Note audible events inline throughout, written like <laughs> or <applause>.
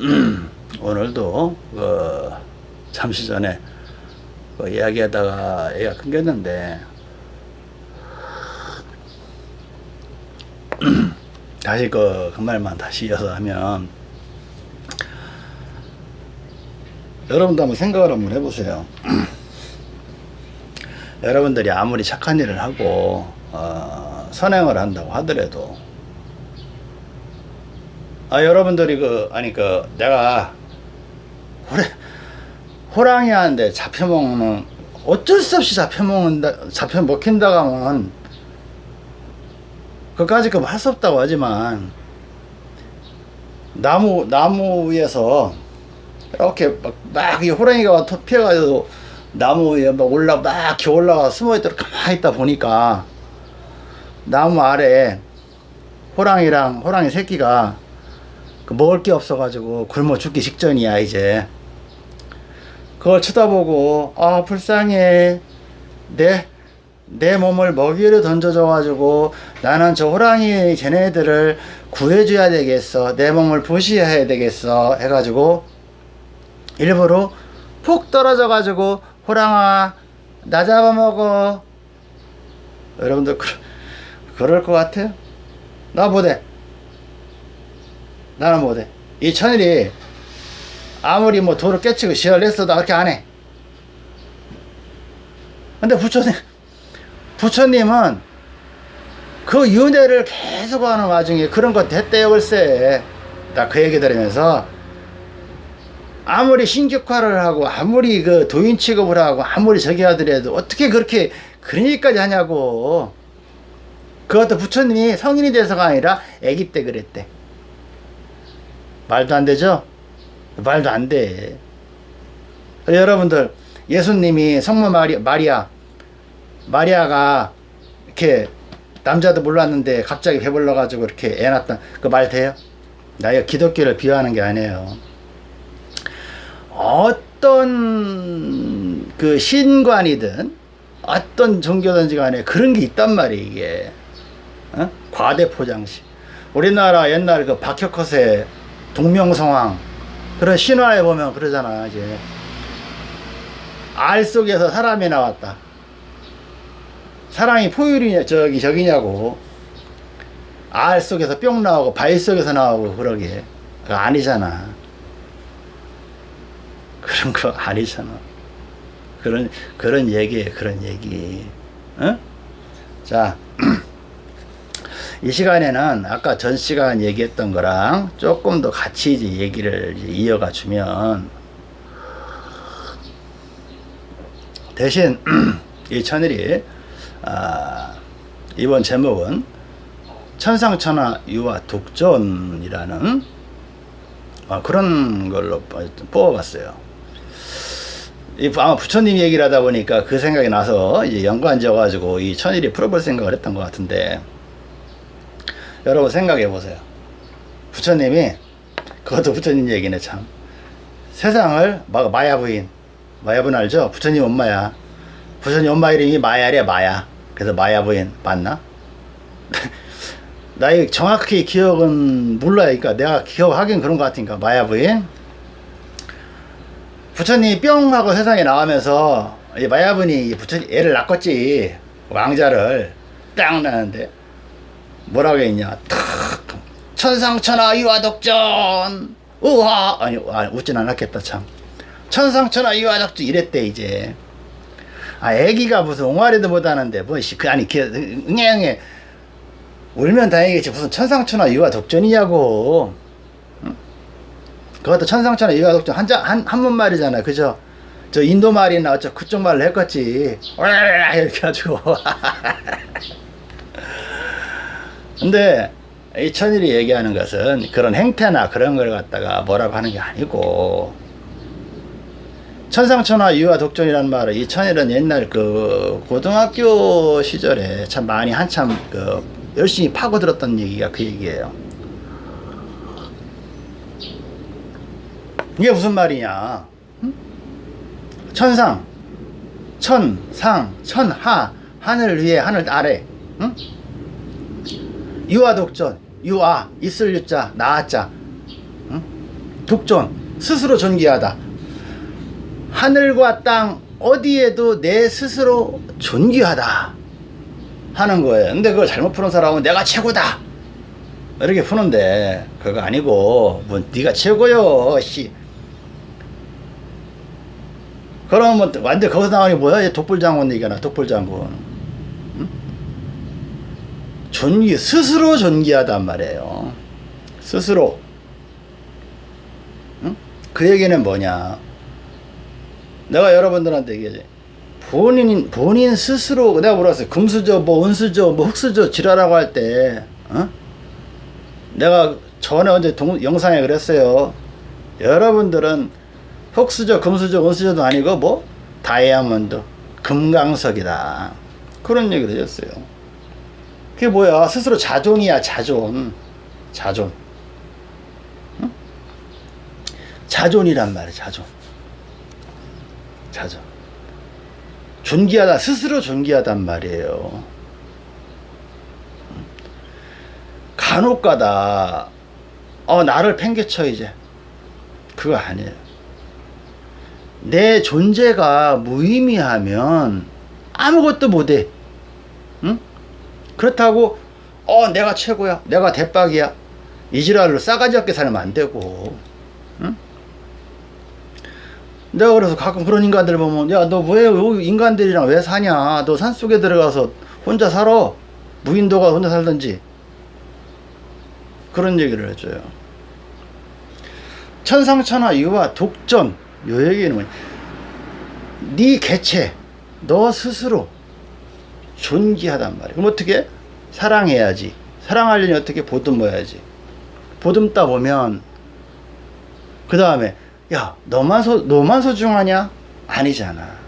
<clears throat> 오늘도 그 잠시 전에 그 이야기하다가 애가 끊겼는데 <clears throat> 다시 그, 그 말만 다시 이어서 하면 여러분도 한번 생각을 한번 해보세요. <clears throat> 여러분들이 아무리 착한 일을 하고 어, 선행을 한다고 하더라도 아 여러분들이 그 아니 그 내가 호래, 호랑이한테 잡혀먹는 어쩔 수 없이 잡혀먹는다 잡혀먹힌다고 하면 그까지 그할 수 없다고 하지만 나무 나무 위에서 이렇게 막, 막 이 호랑이가 피해가지고 나무 위에 막 올라 막 이렇게 올라가 숨어있도록 가만히 있다 보니까 나무 아래 호랑이랑 호랑이 새끼가 그 먹을 게 없어가지고 굶어 죽기 직전이야 이제. 그걸 쳐다보고 아 불쌍해. 내 내 몸을 먹이로 던져줘 가지고 나는 저 호랑이 쟤네들을 구해줘야 되겠어. 내 몸을 보시해야 되겠어. 해가지고 일부러 푹 떨어져 가지고 호랑아 나 잡아먹어. 여러분들 그, 그럴 것 같아요? 나 못해 나는 못해 이 천일이 아무리 뭐 돌을 깨치고 시야를 냈어도 그렇게 안해. 근데 부처님 부처님은 그 윤회를 계속 하는 와중에 그런 거 됐대요 글쎄. 나 그 얘기 들으면서 아무리 신격화를 하고 아무리 그 도인 취급을 하고 아무리 저기 하더라도 어떻게 그렇게 그런 일까지 하냐고. 그것도 부처님이 성인이 돼서가 아니라 아기 때 그랬대 말도 안 되죠? 말도 안 돼. 여러분들 예수님이 성모 마리, 마리아 마리아가 이렇게 남자도 몰랐는데 갑자기 배불러 가지고 이렇게 애 낳았던 그말 돼요? 나 이거 기독교를 비하하는 게 아니에요. 어떤 그 신관이든 어떤 종교든지 간에 그런 게 있단 말이에요 이게 어? 과대포장식 우리나라 옛날 그 박혁컷의 동명성왕 그런 신화에 보면 그러잖아 이제. 알 속에서 사람이 나왔다. 사람이 포유리냐 저기 저기냐고. 알 속에서 뿅 나오고 발 속에서 나오고 그러게. 그거 아니잖아. <laughs> 그런 거 아니잖아. 그런 그런 얘기에 그런 얘기. 어? 자 이 시간에는 아까 전 시간 얘기했던 거랑 조금 더 같이 이제 얘기를 이제 이어가 주면 대신 <clears throat> 이 천일이 아, 이번 제목은 천상천하 유화 독전이라는 아, 그런 걸로 뽑아봤어요. 아마 부처님 얘기를 하다 보니까 그 생각이 나서 이제 연관 지어가지고 이 천일이 풀어볼 생각을 했던 것 같은데 여러분 생각해 보세요. 부처님이 그것도 부처님 얘기네 참. 세상을 막 마야 부인 마야 부인 알죠? 부처님 엄마야. 부처님 엄마 이름이 마야래 마야. 그래서 마야 부인 맞나? <laughs> 나이 정확히 기억은 몰라요. 그러니까 내가 기억하긴 그런 것 같으니까 마야 부인. 부처님이 뿅 하고 세상에 나오면서 마야 부인이 부처님 애를 낳았지 왕자를 딱 낳는데 뭐라고 했냐? 천상천하 유화독전. 우와. 아니 아, 웃진 않았겠다 참. 천상천하 유화독전. 이랬대 이제. 아 애기가 무슨 옹알이도 못하는데 뭐그 아니 응애응애. 울면 다행이겠지. 무슨 천상천하 유화독전이냐고. 응? 그것도 천상천하 유화독전. 한자 한 한문 말이잖아. 그죠? 저 인도 말이나 어쩌 그쪽 말로 했겠지. 이렇게 가지고 <laughs> 근데 이 천일이 얘기하는 것은 그런 행태나 그런 걸 갖다가 뭐라고 하는 게 아니고 천상천하 유화 독존이라는 말을 이 천일은 옛날 그 고등학교 시절에 참 많이 한참 그 열심히 파고들었던 얘기가 그 얘기예요. 이게 무슨 말이냐? 천상, 천, 상, 천하, 하늘 위에 하늘 아래. 응? 유아 독전 유아 있을 유자 나아자 응? 독존 스스로 존귀하다. 하늘과 땅 어디에도 내 스스로 존귀하다 하는 거예요. 근데 그걸 잘못 푸는 사람은 내가 최고다. 이렇게 푸는데 그거 아니고 뭐 네가 최고요 씨. 그러면 완전 거기서 나오는 게 뭐야? 독불장군 얘기하나 독불장군. 응? 존귀 스스로 존귀하단 말이에요. 스스로. 응? 그 얘기는 뭐냐? 내가 여러분들한테 얘기하지. 본인 본인 스스로 내가 물었어요. 금수저 뭐 은수저 뭐 흑수저 지랄하고 할때 어? 내가 전에 언제 동, 영상에 그랬어요. 여러분들은 흑수저 금수저 은수저도 아니고 뭐 다이아몬드 금강석이다. 그런 얘기를 해줬어요 그게 뭐야? 스스로 자존이야 자존. 자존. 응? 자존이란 말이야 자존. 자존. 존귀하다 스스로 존귀하단 말이에요. 간혹가다 어 나를 팽개쳐 이제. 그거 아니에요. 내 존재가 무의미하면 아무것도 못해. 응? 그렇다고 어 내가 최고야 내가 대박이야. 이지랄로 싸가지 없게 살면 안 되고 응? 내가 그래서 가끔 그런 인간들 보면 야 너 왜 인간들이랑 왜 사냐? 너 산속에 들어가서 혼자 살아? 무인도가 혼자 살든지. 그런 얘기를 해줘요. 천상천하 유화 독전 요 얘기는 뭐냐. 네 개체 너 스스로 존귀하단 말이야 그럼 어떻게? 사랑해야지. 사랑하려니 어떻게 보듬어야지. 보듬다 보면 그 다음에 야 너만 소 너만 소중하냐? 아니잖아.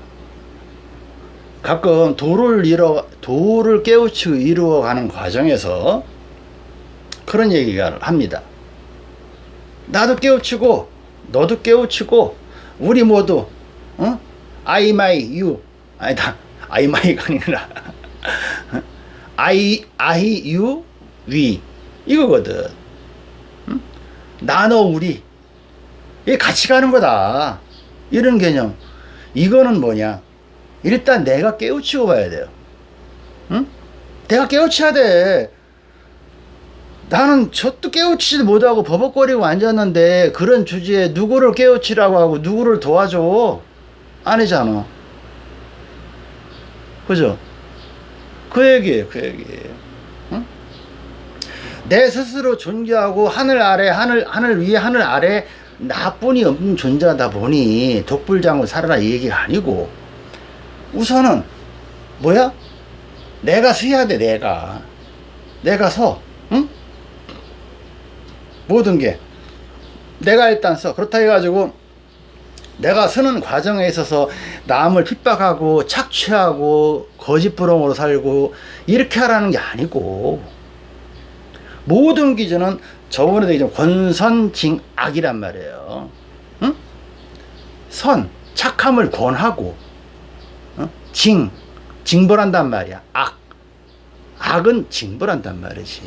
가끔 도를 이뤄 도를 깨우치고 이루어가는 과정에서 그런 얘기가 합니다. 나도 깨우치고 너도 깨우치고 우리 모두 어? I my you 아니다 I my가 아니라 I I you we 이거거든. 응? 나너 우리. 이게 같이 가는 거다. 이런 개념. 이거는 뭐냐? 일단 내가 깨우치고 봐야 돼요. 응? 내가 깨우쳐야 돼. 나는 저도 깨우치지도 못하고 버벅거리고 앉았는데 그런 주제에 누구를 깨우치라고 하고 누구를 도와줘? 아니잖아. 그죠 그 얘기예요 그 얘기예요. 응? 내 스스로 존재하고 하늘 아래 하늘 하늘 위에 하늘 아래 나뿐이 없는 존재하다 보니 독불장을 살아라 이 얘기가 아니고 우선은 뭐야? 내가 서야 돼 내가. 내가 서 응? 모든 게. 내가 일단 써 그렇다 해가지고 내가 쓰는 과정에 있어서 남을 핍박하고 착취하고 거짓부렁으로 살고 이렇게 하라는 게 아니고 모든 기준은 저번에도 얘기했 권선징악이란 말이에요. 응? 선 착함을 권하고 어? 징 징벌한단 말이야. 악. 악은 징벌한단 말이지.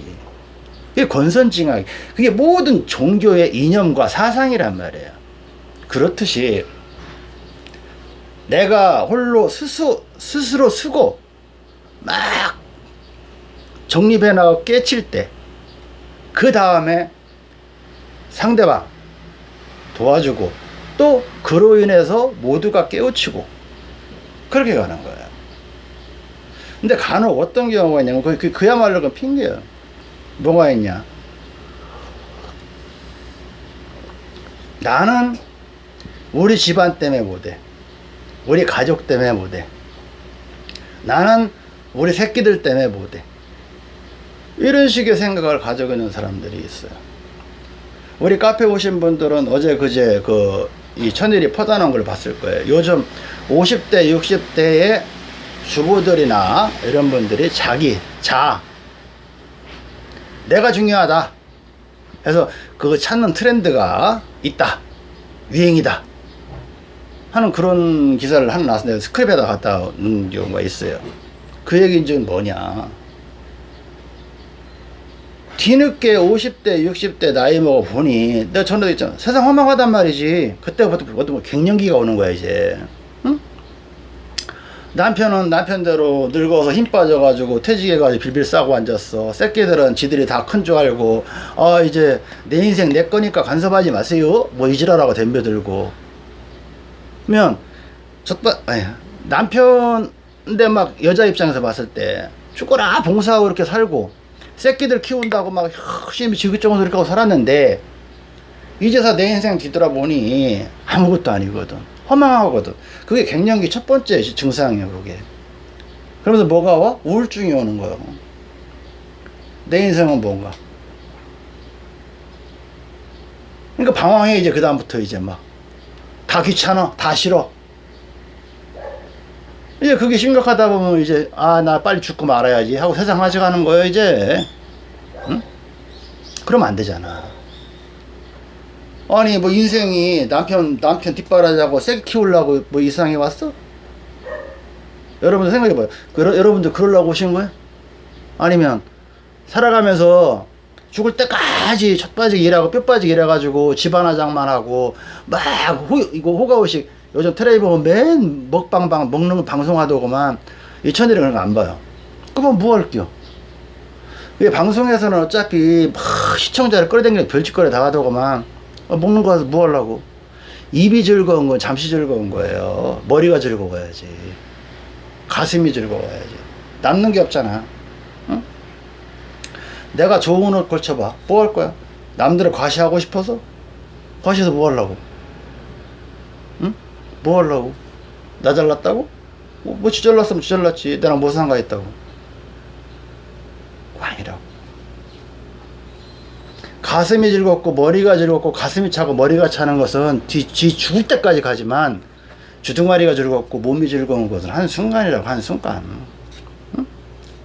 그게 권선징악 그게 모든 종교의 이념과 사상이란 말이에요 그렇듯이 내가 홀로 스스, 스스로 쓰고 막 정립해 나가고 깨칠 때 그 다음에 상대방 도와주고 또 그로 인해서 모두가 깨우치고 그렇게 가는 거예요 근데 간혹 어떤 경우가 있냐면 그, 그, 그야말로 그 핑계예요 뭐가 있냐? 나는 우리 집안 때문에 못해. 우리 가족 때문에 못해. 나는 우리 새끼들 때문에 못해. 이런 식의 생각을 가지고 있는 사람들이 있어요. 우리 카페 오신 분들은 어제 그제 그 이 천일이 퍼다놓은 걸 봤을 거예요. 요즘 50대 60대의 주부들이나 이런 분들이 자기 자 내가 중요하다 그래서 그거 찾는 트렌드가 있다. 유행이다 하는 그런 기사를 하나 나왔는데 스크랩에다 갖다 놓은 경우가 있어요. 그 얘기는 뭐냐. 뒤늦게 50대 60대 나이 먹어 보니 내가 전에도 있잖아. 세상 험악하단 말이지. 그때부터 어떤 뭐 갱년기가 오는 거야 이제. 응? 남편은 남편대로 늙어서 힘 빠져가지고 퇴직해가지고 빌빌 싸고 앉았어. 새끼들은 지들이 다 큰 줄 알고 아 이제 내 인생 내 거니까 간섭하지 마세요. 뭐 이지랄하고 덤벼들고 그러면 아니 남편인데 막 여자 입장에서 봤을 때 죽거나 봉사하고 이렇게 살고 새끼들 키운다고 막 열심히 지긋정을 이렇게 하고 살았는데 이제서 내 인생 뒤돌아보니 아무것도 아니거든. 허망하거든. 그게 갱년기 첫 번째 증상이에요 그게. 그러면서 뭐가 와? 우울증이 오는 거예요 내 인생은 뭔가? 그러니까 방황해 이제 그 다음부터 이제 막 다 귀찮아 다 싫어 이제 그게 심각하다 보면 이제 아 나 빨리 죽고 말아야지 하고 세상 가져가는 거예요 이제 응? 그러면 안 되잖아 아니 뭐 인생이 남편 남편 뒷바라지하고 세게 키우려고 뭐 이상해 왔어? 여러분들 생각해봐요 그, 여러분들 그러려고 오신 거예요? 아니면 살아가면서 죽을 때까지 첫 빠지게 일하고 뼈 빠지게 일해가지고 집안화 장만 하고 막 호, 이거 호가호식 요즘 텔레비 보면 맨 먹방방 먹는 거 방송하더구만. 이 천일이 그런 거 안 봐요. 그러면 뭐 할게요? 왜 방송에서는 어차피 막 시청자를 끌어당기는 별짓거리 다 하더구만. 어, 먹는 거 가서 뭐 하려고? 입이 즐거운 건 잠시 즐거운 거예요. 머리가 즐거워야지. 가슴이 즐거워야지. 남는 게 없잖아. 응? 내가 좋은 옷 걸쳐봐. 뭐 할 거야? 남들을 과시하고 싶어서? 과시해서 뭐 하려고? 응? 뭐 하려고? 나 잘났다고? 뭐, 뭐 지잘났으면 지잘났지. 나랑 뭐 상관있다고? 아니라고. 가슴이 즐겁고 머리가 즐겁고 가슴이 차고 머리가 차는 것은 뒤, 뒤 죽을 때까지 가지만 주둥아리가 즐겁고 몸이 즐거운 것은 한순간이라고 한순간. 응?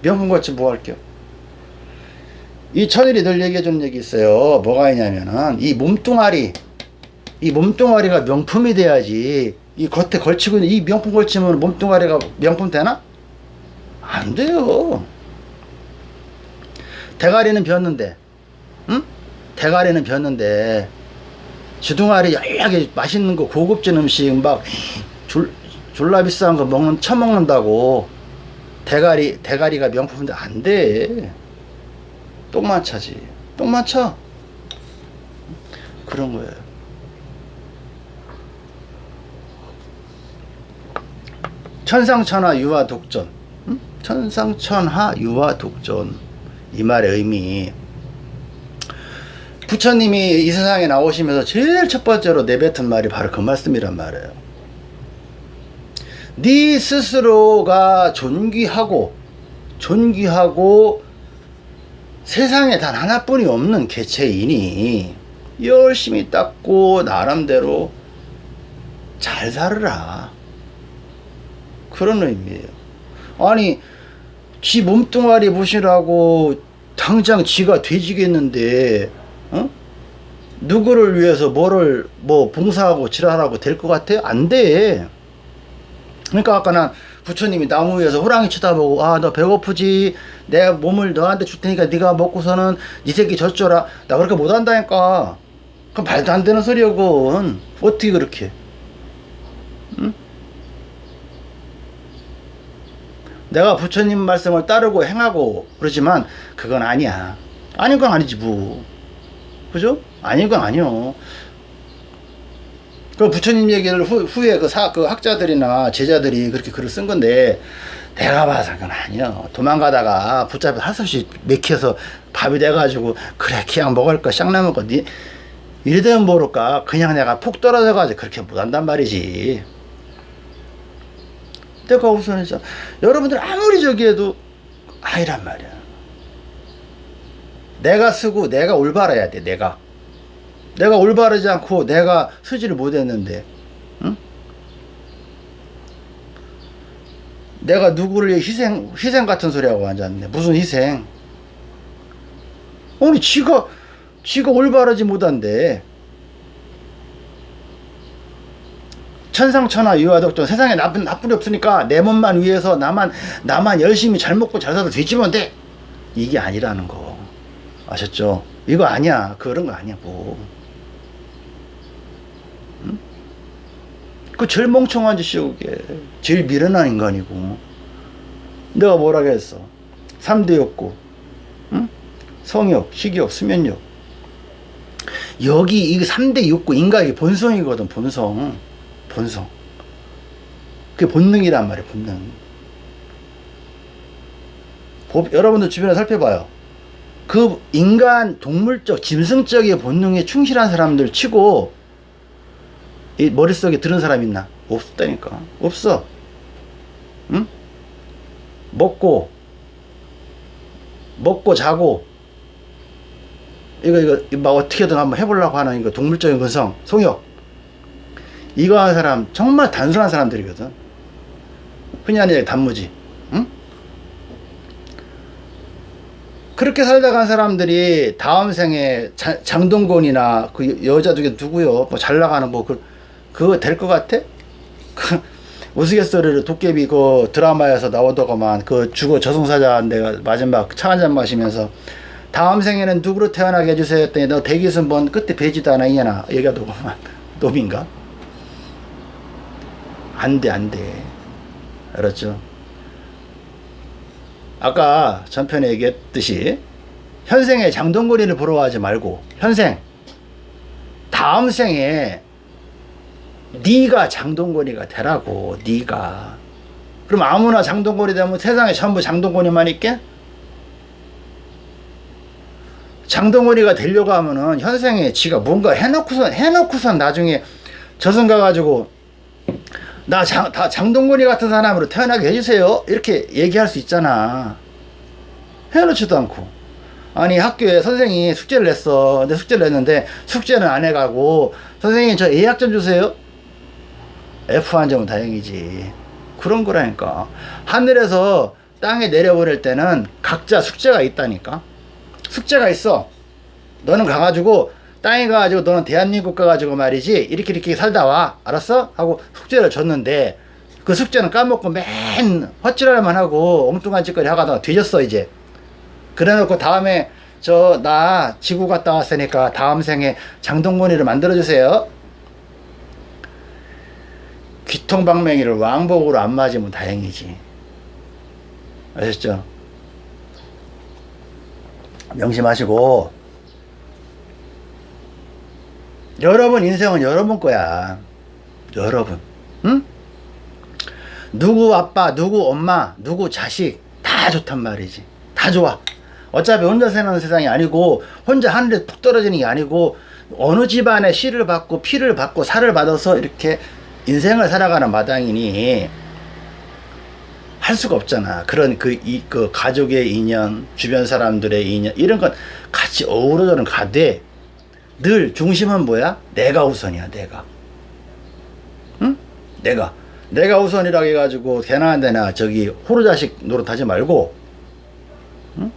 명분같이 뭐 할게요 이 천일이 늘 얘기해 주는 얘기 있어요 뭐가 있냐면은 이 몸뚱아리 이 몸뚱아리가 명품이 돼야지 이 겉에 걸치고 있는 이 명품 걸치면 몸뚱아리가 명품 되나? 안 돼요 대가리는 비었는데 응? 대가리는 비었는데 주둥아리 열하게 맛있는 거 고급진 음식 막 졸, 졸라 비싼 거 먹는 처먹는다고 대가리 대가리가 명품인데 안돼 똥만 차지. 똥만 차. 그런 거예요. 천상천하 유화 독전. 응? 천상천하 유화 독전. 이 말의 의미. 부처님이 이 세상에 나오시면서 제일 첫 번째로 내뱉은 말이 바로 그 말씀이란 말이에요. 네 스스로가 존귀하고 존귀하고 세상에 단 하나뿐이 없는 개체이니 열심히 닦고 나름대로 잘 살으라 그런 의미예요 아니 지 몸뚱아리 보시라고 당장 지가 돼지겠는데 어? 누구를 위해서 뭐를 뭐 봉사하고 지랄하고 될 것 같아? 안 돼. 그러니까 아까 난 부처님이 나무 위에서 호랑이 쳐다보고 아 너 배고프지? 내 몸을 너한테 줄 테니까 네가 먹고서는 네 새끼 젖줘라. 나 그렇게 못한다니까. 그 말도 안 되는 소리여군 어떻게 그렇게? 응? 내가 부처님 말씀을 따르고 행하고 그러지만 그건 아니야. 아닌 건 아니지 뭐. 그죠? 아닌 건 아니요 그 부처님 얘기를 후, 후에 그, 사, 그 학자들이나 제자들이 그렇게 글을 쓴 건데 내가 봐서 그건 아니요. 도망가다가 붙잡혀 하수시 맥혀서 밥이 돼가지고 그래 그냥 먹을 거 쌍나 먹고 니 이래되면 모를까? 그냥 내가 푹 떨어져 가지고 그렇게 못한단 말이지. 내가 우선해서 여러분들 아무리 저기 해도 아니란 말이야. 내가 쓰고 내가 올바라야 돼 내가 내가 올바르지 않고 내가 쓰지를 못했는데 응? 내가 누구를 희생 희생 같은 소리하고 앉았네 무슨 희생 아니 지가 지가 올바르지 못한데 천상천하 유아덕전 세상에 나쁜 나쁜이 없으니까 내 몸만 위해서 나만 나만 열심히 잘 먹고 잘 살아도 되지면 돼 이게 아니라는 거 아셨죠? 이거 아니야. 그런 거 아니야, 뭐. 그 제일 멍청한 짓이야, 그게. 제일 미련한 인간이고. 내가 뭐라고 했어? 3대 욕구. 응? 성욕, 식욕, 수면욕. 여기 이 3대 욕구, 인간의 본성이거든, 본성. 본성. 그게 본능이란 말이야, 본능. 법, 여러분들 주변에 살펴봐요. 그 인간 동물적 짐승적인 본능에 충실한 사람들 치고 이 머릿속에 들은 사람 있나? 없다니까. 없어. 응? 먹고 먹고 자고 이거 이거 막 어떻게든 한번 해보려고 하는 이거 동물적인 근성 성욕 이거 하는 사람 정말 단순한 사람들이거든 흔히 하는 얘기 단무지 응? 그렇게 살다 간 사람들이 다음 생에 자, 장동건이나 그 여자 중에 누구요 뭐 잘 나가는 뭐 그, 그거 될 것 같아? <laughs> 그 우스갯소리를 도깨비 그 드라마에서 나오더구만 그 주거 저승사자 내가 마지막 차 한 잔 마시면서 다음 생에는 누구로 태어나게 해주세요 했더니 너 대기순 번 끝에 배지도 않아 이냐나 얘기하더구만 <laughs> 놈인가? 안돼 안돼 알았죠? 아까 전편에 얘기했듯이 현생에 장동건이를 가지 말고 현생 다음 생에 네가 장동건이가 되라고 네가. 그럼 아무나 장동건이 되면 세상에 전부 장동건이만 있게? 장동건이가 되려고 하면은 현생에 지가 뭔가 해놓고선 해놓고선 나중에 저승 가가지고 나 장, 다 장동건이 같은 사람으로 태어나게 해주세요. 이렇게 얘기할 수 있잖아. 해놓지도 않고. 아니 학교에 선생님이 숙제를 냈어. 근데 숙제를 냈는데 숙제는 안 해가고 선생님 저 A학 점 주세요 F 한 점은 다행이지. 그런 거라니까. 하늘에서 땅에 내려보낼 때는 각자 숙제가 있다니까. 숙제가 있어. 너는 가가지고 땅에 가가지고 너는 대한민국 가가지고 말이지 이렇게 이렇게 살다 와. 알았어? 하고 숙제를 줬는데 그 숙제는 까먹고 맨 헛질하려만 하고 엉뚱한 짓거리 하다가 뒤졌어 이제. 그래 놓고 다음에 저 나 지구 갔다 왔으니까 다음 생에 장동건이를 만들어 주세요 귀통방맹이를 왕복으로 안 맞으면 다행이지. 아셨죠? 명심하시고. 여러분 인생은 여러분 거야. 여러분. 응? 누구 아빠 누구 엄마 누구 자식 다 좋단 말이지. 다 좋아. 어차피 혼자 사는 세상이 아니고 혼자 하늘에 푹 떨어지는 게 아니고 어느 집안에 씨를 받고 피를 받고 살을 받아서 이렇게 인생을 살아가는 마당이니 할 수가 없잖아. 그런 그, 이, 그 가족의 인연, 주변 사람들의 인연, 이런 건 같이 어우러져는 가되, 늘 중심은 뭐야? 내가 우선이야, 내가. 응? 내가. 내가 우선이라고 해가지고, 대나 안 되나, 저기, 호루자식 노릇하지 말고, 응?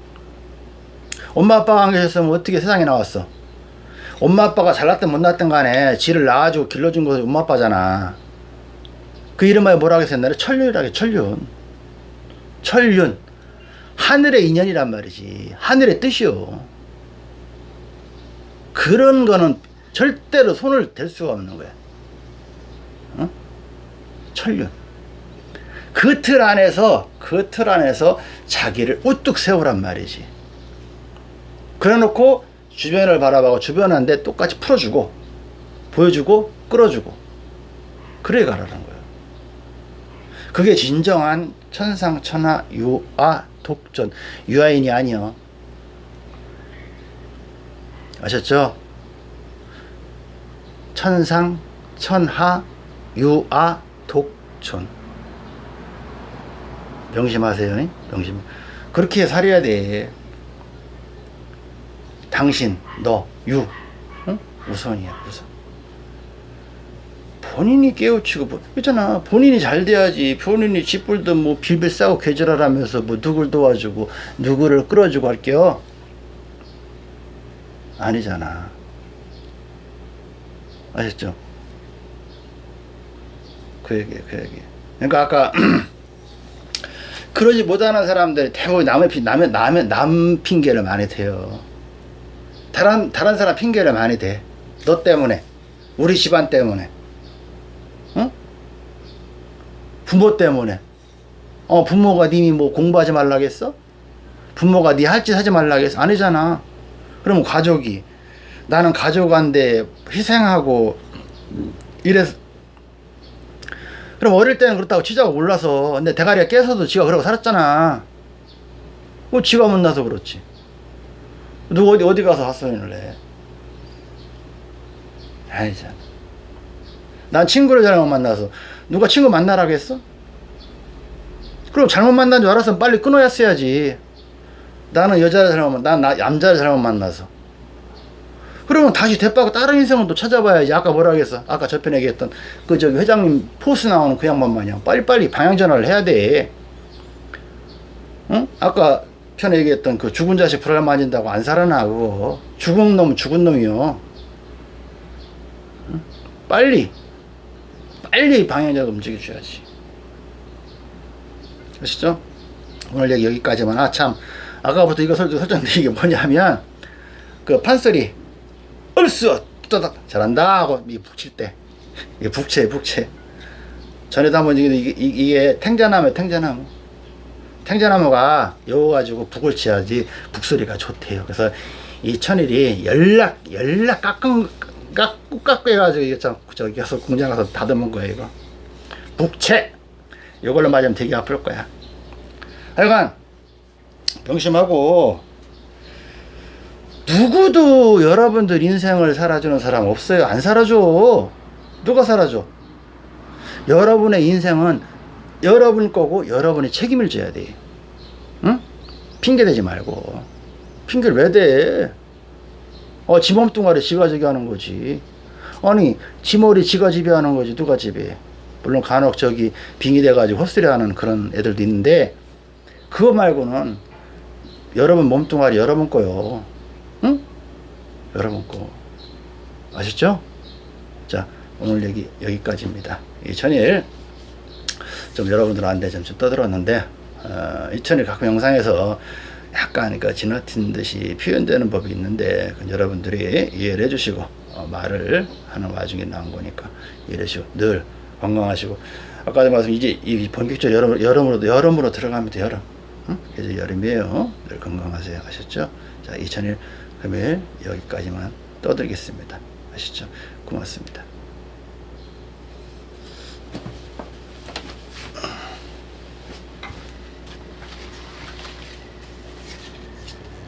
엄마 아빠가 안 계셨으면 어떻게 세상에 나왔어? 엄마 아빠가 잘났든 못났든 간에 지를 낳아주고 길러준 것이 엄마 아빠잖아. 그 이름하여 뭐라고 했어 옛날에? 천륜이라고 해, 천륜. 천륜. 하늘의 인연이란 말이지. 하늘의 뜻이요. 그런 거는 절대로 손을 댈 수가 없는 거야. 어? 천륜. 그 틀 안에서, 그 틀 안에서 자기를 우뚝 세우란 말이지. 그래 놓고 주변을 바라보고 주변한테 똑같이 풀어주고, 보여주고, 끌어주고. 그래 가라는 거야. 그게 진정한 천상 천하 유아 독전 유아인이 아니여 아셨죠? 천상 천하 유아 독존 명심하세요 명심 그렇게 살아야 돼 당신 너 유. 응? 우선이야 우선. 본인이 깨우치고 뭐, 있잖아. 본인이 잘 돼야지. 본인이 짓불도 뭐 빌빌 싸고 계절하라면서 뭐 누굴 도와주고 누구를 끌어주고 할게요. 아니잖아. 아셨죠? 그 얘기 그 얘기. 그러니까 아까 <clears throat> 그러지 못하는 사람들 대부분 남의 핑 남의 남의 남 핑계를 많이 대요 다른 다른 사람 핑계를 많이 대. 너 때문에, 우리 집안 때문에, 응? 부모 때문에. 어 부모가 님이 뭐 공부하지 말라겠어? 부모가 네 할 짓 하지 말라겠어? 아니잖아. 그러면 가족이 나는 가족한테 희생하고 이래서 그럼 어릴 때는 그렇다고 지자가 몰라서 근데 대가리가 깨서도 지가 그러고 살았잖아. 뭐 지가 못나서 그렇지. 누가 어디 어디 가서 헛소리를 해. 참. 난 친구를 잘못 만나서 누가 친구 만나라고 했어? 그럼 잘못 만난 줄 알았으면 빨리 끊어야어야지. 나는 여자를 잘못 만, 난 나- 남자를 잘못 만나서. 그러면 다시 대빠고 다른 인생을 또 찾아봐야지. 아까 뭐라 그랬어? 아까 저편에 얘기했던 그 저기 회장님 포스 나오는 그 양반 마냥 빨리빨리 방향 전환을 해야 돼. 응? 아까 편에 얘기했던 그 죽은 자식 불알 맞은다고 안 살아나 그거. 죽은 놈 죽은 놈이요. 응? 빨리 빨리 방향 전환 움직여 줘야지. 아시죠? 오늘 얘기 여기까지만. 아, 참. 아까부터 이거 설정, 설정데 이게 뭐냐면, 그 판소리, 얼쑤! 떠닥! 잘한다! 하고, 이 북칠 때. 이게 북채, 북채. 전에도 한번 이게, 이게 탱자나무, 탱자나무. 탱자나무가 여워가지고 북을 치야지 북소리가 좋대요. 그래서 이 천일이 연락, 연락 깎은, 깎고 깎고 해가지고 이게 참, 저기 가서 공장 가서 다듬은 거예요, 이거. 북채! 이걸로 맞으면 되게 아플 거야. 하여간 명심하고 누구도 여러분들 인생을 살아주는 사람 없어요. 안 살아줘. 누가 살아줘? 여러분의 인생은 여러분 거고 여러분이 책임을 져야 돼. 응? 핑계 대지 말고. 핑계를 왜 대? 어, 지 몸뚱아리 지가 저기 하는 거지. 아니, 지 머리 지가 지배하는 거지. 누가 지배해? 물론 간혹 저기 빙이 돼가지고 헛소리 하는 그런 애들도 있는데, 그거 말고는 여러분 몸뚱아리 여러분 거요. 응? 여러분 거. 아셨죠? 자, 오늘 얘기 여기까지입니다. 이 천일 좀 여러분들한테 좀, 좀 떠들었는데, 어, 이 천일 가끔 영상에서 약간 그 지나친 듯이 표현되는 법이 있는데, 여러분들이 이해를 해주시고, 어, 말을 하는 와중에 나온 거니까 이해해 주시고, 늘 건강하시고, 아까도 말씀 이제 이 본격적 여름, 여름으로, 여름으로 들어갑니다, 여름. 응? 그래서 여름이에요. 늘 건강하세요. 아셨죠? 자, 2001 금요일 여기까지만 떠들겠습니다. 아시죠? 고맙습니다.